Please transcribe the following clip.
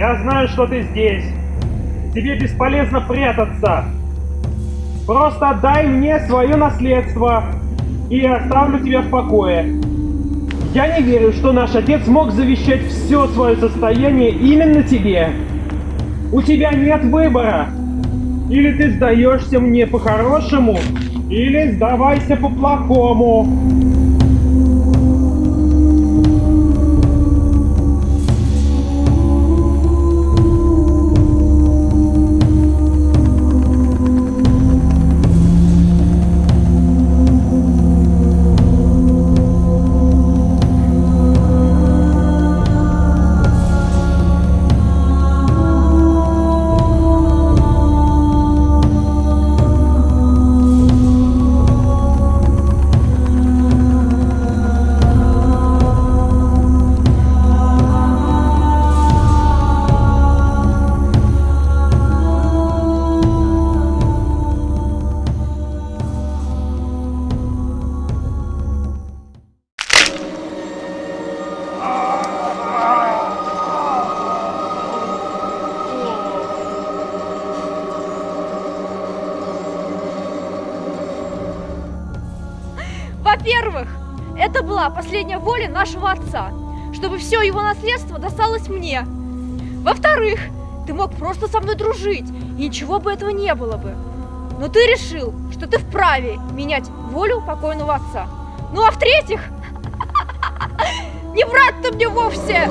Я знаю, что ты здесь. Тебе бесполезно прятаться. Просто отдай мне свое наследство, и я оставлю тебя в покое. Я не верю, что наш отец мог завещать все свое состояние именно тебе. У тебя нет выбора. Или ты сдаешься мне по-хорошему, или сдавайся по-плохому. Во-первых, это была последняя воля нашего отца, чтобы все его наследство досталось мне. Во-вторых, ты мог просто со мной дружить, и ничего бы этого не было бы. Но ты решил, что ты вправе менять волю покойного отца. Ну а в-третьих, не брат ты мне вовсе!